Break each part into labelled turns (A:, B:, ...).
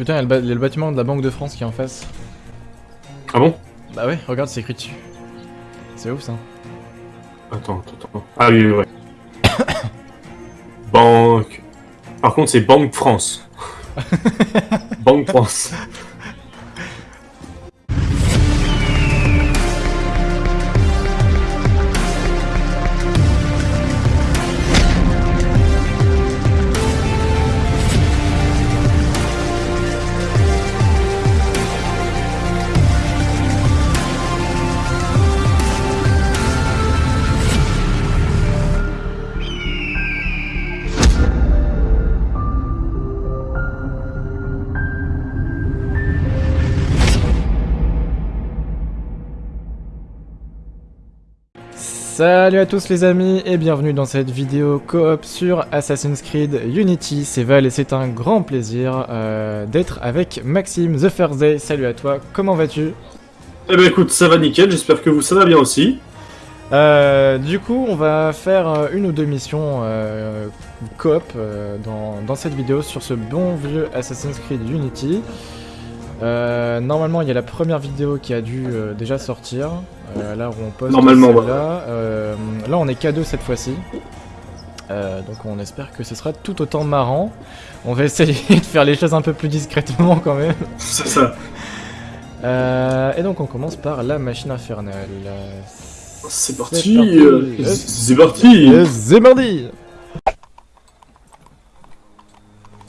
A: Putain, il y, a le ba- bâtiment de la Banque de France qui est en face.
B: Ah bon?
A: Bah ouais, regarde, c'est écrit dessus. C'est ouf ça.
B: Attends, attends, attends. Ah oui, oui, ouais. Banque. Par contre, c'est Banque France. Banque France.
A: Salut à tous les amis et bienvenue dans cette vidéo coop sur Assassin's Creed Unity. C'est Val et c'est un grand plaisir euh, d'être avec Maxime The First Day. Salut à toi, comment vas-tu?
B: Eh ben écoute, ça va nickel, j'espère que vous ça va bien aussi.
A: Euh, Du coup, on va faire euh, une ou deux missions euh, coop dans, dans cette vidéo sur ce bon vieux Assassin's Creed Unity. Normalement, il y a la première vidéo qui a dû déjà sortir. Euh, là où on poste
B: Normalement,
A: celle-là. Euh, là, on est K2 cette fois-ci. Euh, donc on espère que ce sera tout autant marrant. On va essayer de faire les choses un peu plus discrètement quand même.
B: C'est ça.
A: Euh, et donc on commence par la machine infernale.
B: C'est parti.
A: parti.
B: C'est parti.
A: C'est mardi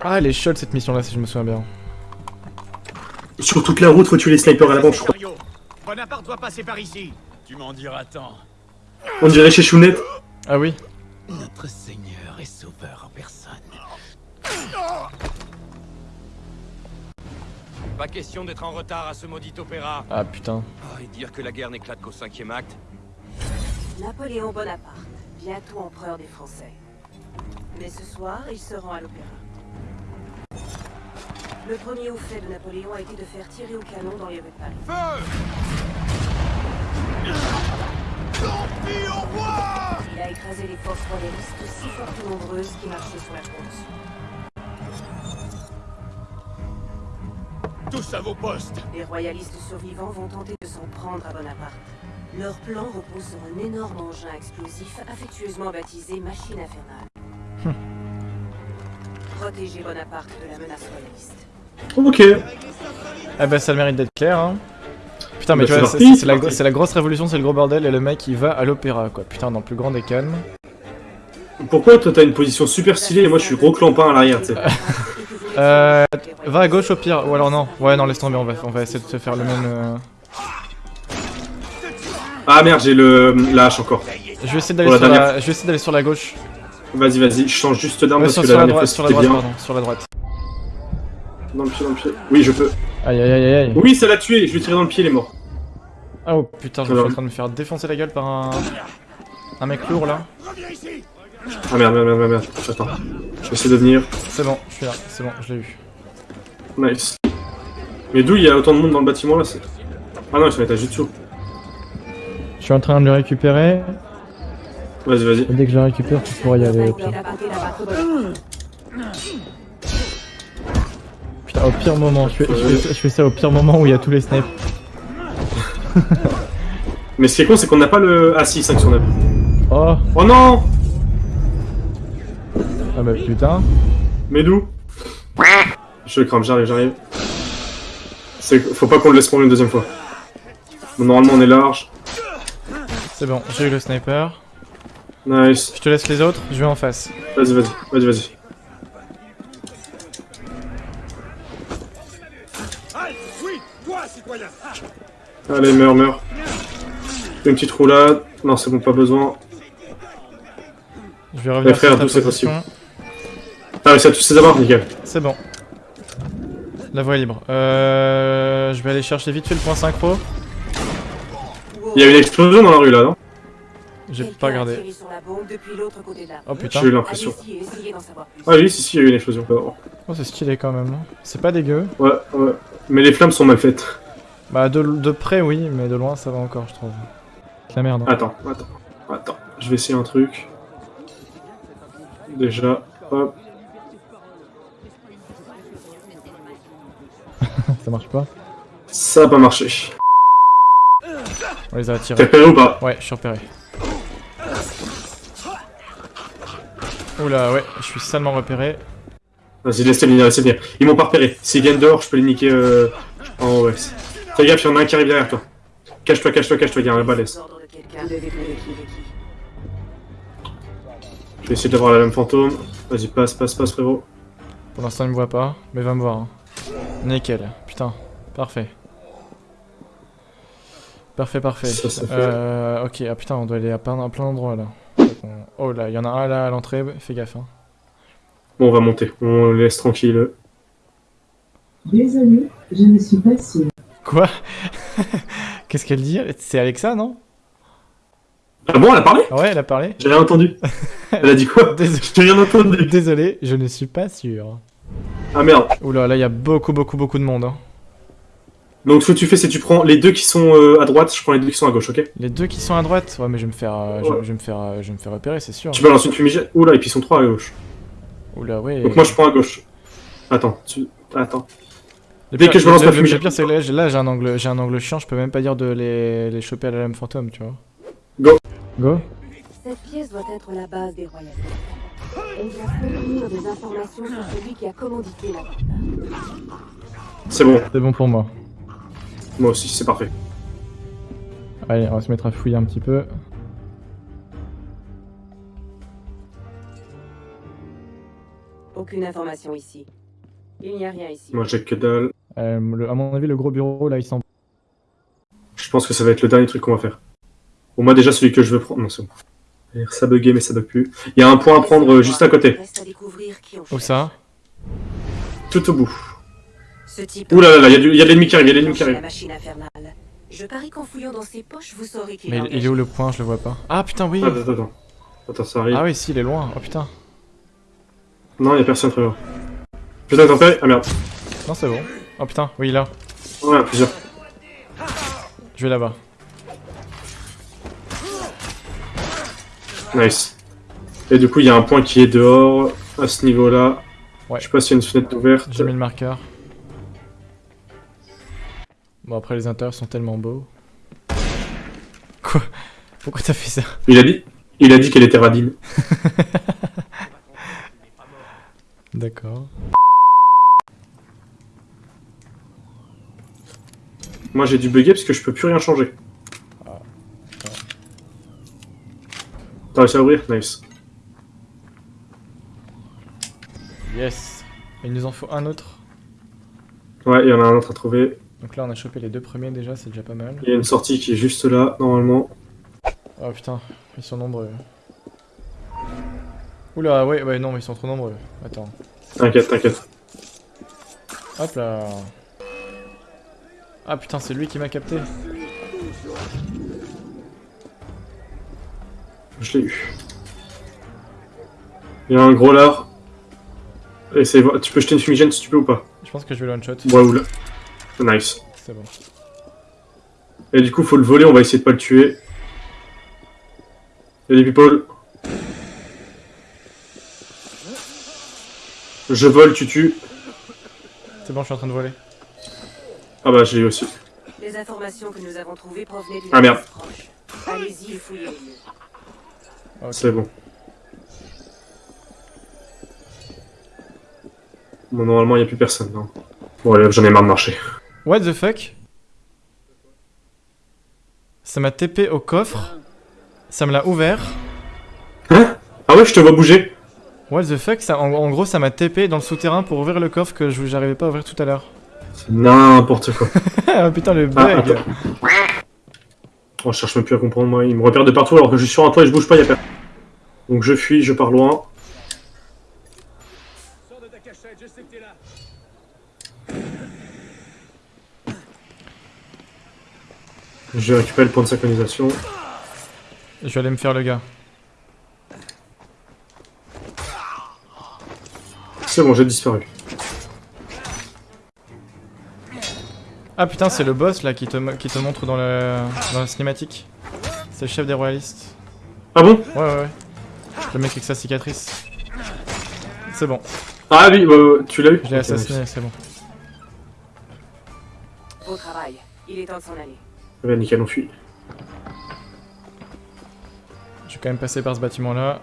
A: Ah, elle est chaude cette mission là si je me souviens bien.
B: Sur toute la route, faut tuer les snipers à l'avant, je crois.
C: Bonaparte doit passer par ici. Tu m'en diras tant.
B: On dirait chez Chounette.
A: Ah oui
C: Notre Seigneur et Sauveur en personne. Pas question d'être en retard à ce maudit opéra.
A: Ah putain.
C: Oh, et dire que la guerre n'éclate qu'au cinquième acte.
D: Napoléon Bonaparte, bientôt empereur des Français. Mais ce soir, il se rend à l'opéra. Le premier au fait de Napoléon a été de faire tirer au canon dans les rues de Paris.
C: Feu
D: Il a écrasé les forces royalistes si fortes et nombreuses qui marchaient sur la côte.
C: Tous à vos postes
D: Les royalistes survivants vont tenter de s'en prendre à Bonaparte. Leur plan repose sur un énorme engin explosif affectueusement baptisé Machine Infernale. Protéger Bonaparte de la menace royaliste.
B: Ok.
A: Ah bah ça le mérite d'être clair hein. Putain mais
B: Bah,
A: tu vois, c'est- la, grosse révolution, c'est le gros bordel et le mec il va à l'opéra quoi. Putain dans le plus grand des calmes.
B: Pourquoi toi t'as une position super stylée et moi je suis gros clampin à l'arrière, tu sais
A: Euh, va à gauche au pire, ou alors non. Ouais non laisse tomber, on va, on va essayer de se faire le même... euh,
B: Ah merde, j'ai le la hache encore.
A: Je vais essayer d'aller sur, la... je sur gauche.
B: Vas-y, vas-y, je change juste d'arme
A: Ouais,
B: parce
A: sur,
B: que la
A: la
B: dernière fois
A: droite, sur la droite,
B: bien.
A: pardon, sur la droite.
B: Dans le pied, dans le pied. Oui, je peux.
A: Aïe aïe aïe aïe.
B: Oui, ça l'a tué, je lui ai tiré dans le pied, il est mort.
A: Ah, Oh putain, je suis en train de me faire défoncer la gueule par un... Un mec lourd là.
B: Ah merde, merde, merde, merde, merde. Attends. Je vais essayer de venir.
A: C'est bon, je suis là, c'est bon, je l'ai eu.
B: Nice. Mais d'où il y a autant de monde dans le bâtiment là c'est... Ah non, ils sont à l'étage du dessous.
A: Je suis en train de le récupérer.
B: Vas-y, vas-y.
A: Dès que je le récupère, tu pourras y aller au pire. Au pire moment, je fais, je fais- je fais ça au pire moment où il y a tous les snipes.
B: Mais ce qui est con, c'est qu'on n'a pas le. Ah si, 5 sur 9.
A: Oh,
B: Oh non
A: ah bah putain.
B: Mais d'où Je crame, j'arrive, j'arrive. Faut pas qu'on le laisse prendre une deuxième fois. Bon, normalement, on est large.
A: C'est bon, j'ai eu le sniper.
B: Nice.
A: Je te laisse les autres, je vais en face.
B: Vas-y, vas-y, vas-y, vas-y. Allez, meurs, meurs. Une petite roulade. Non, c'est bon, pas besoin.
A: Je vais revenir sur ta
B: d'où c'est
A: position.
B: T'as réussi à tous ces avoir, nickel.
A: C'est bon. La voie est libre. Euh, je vais aller chercher vite fait le point synchro.
B: Il y a une explosion dans la rue là, non?
A: J'ai pas regardé. Oh putain.
B: J'ai eu l'impression. Ah oui, si, si, il y a eu une explosion. Oh.
A: Oh, c'est stylé quand même. hein. C'est pas dégueu.
B: Ouais, ouais. Mais les flammes sont mal faites.
A: Bah, de, de près, oui, mais de loin, ça va encore, je trouve. C'est La merde. hein.
B: Attends, attends, attends. Je vais essayer un truc. Déjà, hop.
A: ça marche pas.
B: Ça a pas marché.
A: On les a
B: T'es
A: attirés.
B: repéré ou pas
A: Ouais, je suis repéré. Oula, ouais, je suis salement repéré.
B: Vas-y, laisse-les venir, laisse-les venir. Ils m'ont pas repéré. S'ils viennent dehors, je peux les niquer euh... en ouais. Fais gaffe, il y en a un qui arrive derrière toi. Cache-toi, cache-toi, cache-toi, il y a un balèze. Je vais essayer d'avoir la même fantôme. Vas-y, passe, passe, passe, frérot.
A: Pour l'instant, il me voit pas, mais il va me voir. hein. Nickel, putain, parfait. Parfait, parfait.
B: Ça, ça fait.
A: Euh, ok, ah putain, on doit aller à plein, à plein d'endroits là. Oh là, il y en a un là à l'entrée, fais gaffe. Hein.
B: Bon, on va monter. On laisse tranquille.
E: Désolé, je ne suis pas sûr.
A: Quoi Qu'est-ce qu'elle dit C'est Alexa, non
B: Ah bon, elle a parlé
A: Ah ouais, elle a parlé
B: J'ai rien entendu. Elle a dit quoi
A: Désolé.
B: J'ai rien entendu.
A: Désolé, je ne suis pas sûr.
B: Ah merde.
A: Oula, là, il y a beaucoup, beaucoup, beaucoup de monde. hein.
B: Donc ce que tu fais, c'est que tu prends les deux qui sont euh, à droite, je prends les deux qui sont à gauche, ok
A: Les deux qui sont à droite Ouais, mais je vais me faire, euh, je,
B: Ouais.
A: je vais me faire, euh, je vais me faire repérer, c'est sûr.
B: Tu balances une fumigène. Oula, et puis ils sont trois à gauche.
A: Oula, ouais.
B: Donc moi, je prends à gauche. Attends, tu... Attends.
A: Le
B: dès
A: pire-
B: que je balance
A: le-
B: ma
A: le- pire, c'est que là, j'ai- là, j'ai un angle, j'ai un angle chiant, je peux même pas dire de les, les choper à la lame fantôme, tu vois.
B: Go.
A: Go
D: Cette pièce doit être la base des royaumes. Elle doit fournir des informations sur celui qui a commandité la
B: C'est bon,
A: C'est bon pour moi.
B: moi aussi, c'est parfait.
A: Allez, on va se mettre à fouiller un petit peu.
D: Aucune information ici. Il n'y a rien ici.
B: Moi, j'ai que dalle.
A: Euh, le- à mon avis, le gros bureau, là, il sent...
B: Je pense que ça va être le dernier truc qu'on va faire. Bon, moi, déjà, celui que je veux prendre... Non, c'est bon. D'ailleurs, Ça buguait, mais ça bug plus. Il y a un point à prendre euh, juste à côté.
A: Où ça?
B: Tout au bout. Ouh là là là, il y a du- il y a de l'ennemi qui arrive, il y a de l'ennemi qui arrive.
D: Je parie qu'en fouillant dans ses poches, vous saurez
A: Mais il est où le point? Je le vois pas. Ah putain, oui
B: Attends, attends, attends. Attends, ça arrive.
A: Ah oui, si, il est loin. Oh putain.
B: Non, il y a personne, frérot. Putain, t'en fais Ah merde.
A: Non, c'est bon. Oh putain, oui, là.
B: Ouais, plusieurs.
A: Je vais là-bas.
B: Nice. Et du coup, il y a un point qui est dehors, à ce niveau-là.
A: Ouais.
B: Je sais pas s'il y a une fenêtre ouverte.
A: J'ai mis le marqueur. Bon, après, les intérieurs sont tellement beaux. Quoi? Pourquoi t'as fait ça?
B: Il a dit, il a dit qu'elle était radine.
A: D'accord.
B: Moi, j'ai dû bugger parce que je peux plus rien changer. T'as réussi à ouvrir Nice.
A: Yes. Il nous en faut un autre.
B: Ouais, il y en a un autre à trouver.
A: Donc là, on a chopé les deux premiers déjà, c'est déjà pas mal.
B: Il y a une sortie qui est juste là, normalement.
A: Oh putain, ils sont nombreux. Oula, ouais, ouais, non, mais ils sont trop nombreux. Attends.
B: T'inquiète, t'inquiète.
A: Hop là. Ah putain, c'est lui qui m'a capté.
B: Je l'ai eu. Il y a un gros lard. Essaye, voir- tu peux jeter une fumigène si tu peux ou pas?
A: Je pense que je vais le one shot.
B: Ouais, ou là. Nice.
A: C'est bon.
B: Et du coup, faut le voler, on va essayer de pas le tuer. Il y a des people. Je vole, tu tues.
A: C'est bon, je suis en train de voler.
B: Ah bah, je l'ai eu aussi.
D: Les informations que nous avons trouvées provenaient d'une
B: Ah, merde.
D: Allez-y et fouillez.
B: C'est bon. Bon, normalement, il n'y a plus personne, non? Bon, allez, j'en ai marre de marcher.
A: What the fuck? Ça m'a TP au coffre. Ça me l'a ouvert.
B: Ah ouais, je te vois bouger
A: What the fuck? Ça, en, en gros, ça m'a TP dans le souterrain pour ouvrir le coffre que j'arrivais pas à ouvrir tout à l'heure.
B: C'est n'importe quoi.
A: ah putain, le
B: Ah,
A: bug.
B: Oh, je cherche même plus à comprendre, moi. Il me repère de partout alors que je suis sur un toit et je bouge pas, il y a personne. Donc je fuis, je pars loin.
C: Sors de ta cachette, je sais que t'es là.
B: Je récupère le point de synchronisation.
A: Je vais aller me faire le gars.
B: C'est bon, j'ai disparu.
A: Ah putain, c'est le boss là qui te, qui te montre dans, le, dans la cinématique. C'est le chef des royalistes.
B: Ah bon?
A: Ouais, ouais, ouais. Le mec avec sa cicatrice. C'est bon,
B: Ah oui, euh, tu l'as eu?
A: Je l'ai assassiné, c'est bon.
D: Beau travail. Il est temps de s'en aller.
B: Ouais, nickel, on fuit.
A: Je vais quand même passer par ce bâtiment-là.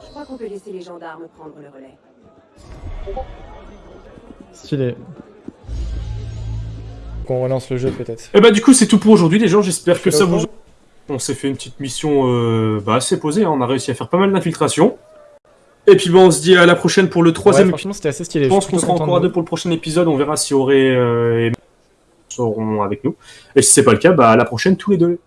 D: Je crois qu'on peut laisser les gendarmes prendre le relais.
A: Stylé. Qu'on relance le jeu peut-être.
B: Et bah du coup c'est tout pour aujourd'hui les gens, j'espère que ça vous... On s'est fait une petite mission euh, bah, assez posée, hein. on a réussi à faire pas mal d'infiltrations. Et puis bon on se dit à la prochaine pour le
A: Ouais,
B: troisième épisode.
A: franchement, c'était assez stylé.
B: Je pense qu'on sera encore à
A: de
B: deux pour le prochain épisode, on verra si Auré euh, et seront avec nous. Et si c'est pas le cas, bah à la prochaine tous les deux.